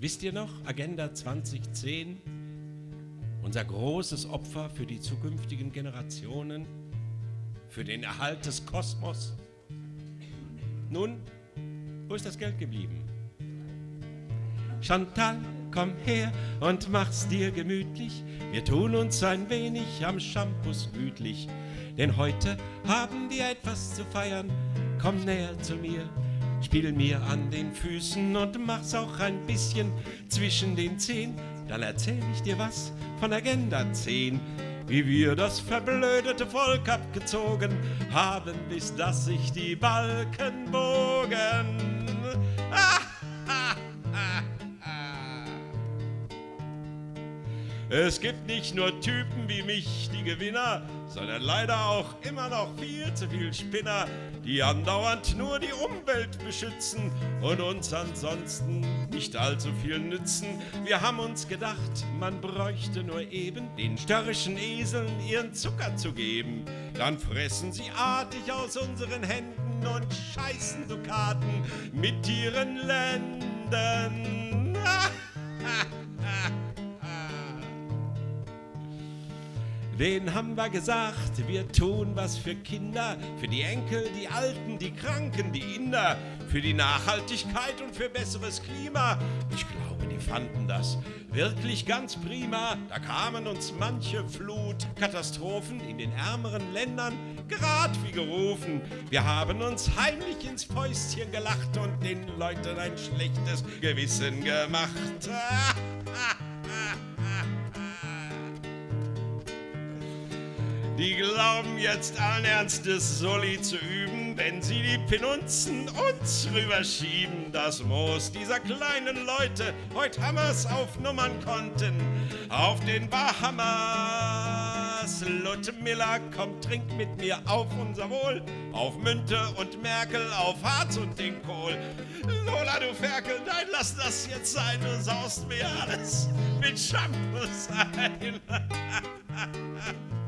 Wisst ihr noch, Agenda 2010? Unser großes Opfer für die zukünftigen Generationen, für den Erhalt des Kosmos. Nun, wo ist das Geld geblieben? Chantal, komm her und mach's dir gemütlich. Wir tun uns ein wenig am Shampoos gütlich. Denn heute haben wir etwas zu feiern. Komm näher zu mir, spiel mir an den Füßen und mach's auch ein bisschen zwischen den Zehen. Dann erzähl ich dir was von Agenda 10 wie wir das verblödete Volk abgezogen haben, bis dass sich die Balken bogen. Es gibt nicht nur Typen wie mich, die Gewinner, sondern leider auch immer noch viel zu viel Spinner, die andauernd nur die Umwelt beschützen und uns ansonsten nicht allzu viel nützen. Wir haben uns gedacht, man bräuchte nur eben den störrischen Eseln ihren Zucker zu geben. Dann fressen sie artig aus unseren Händen und scheißen Dukaten mit ihren Lenden. Den haben wir gesagt, wir tun was für Kinder, für die Enkel, die Alten, die Kranken, die Inder, für die Nachhaltigkeit und für besseres Klima. Ich glaube, die fanden das wirklich ganz prima. Da kamen uns manche Flutkatastrophen in den ärmeren Ländern gerad wie gerufen. Wir haben uns heimlich ins Fäustchen gelacht und den Leuten ein schlechtes Gewissen gemacht. Die glauben jetzt allen Ernstes Soli zu üben, wenn sie die Penunzen uns rüberschieben. Das Moos dieser kleinen Leute, heut Hammers aufnummern konnten, auf den Bahamas. Ludmilla, komm, trink mit mir auf unser Wohl, auf Münte und Merkel, auf Harz und den Kohl. Lola, du Ferkel, nein, lass das jetzt sein, du saust mir alles mit Shampoo ein.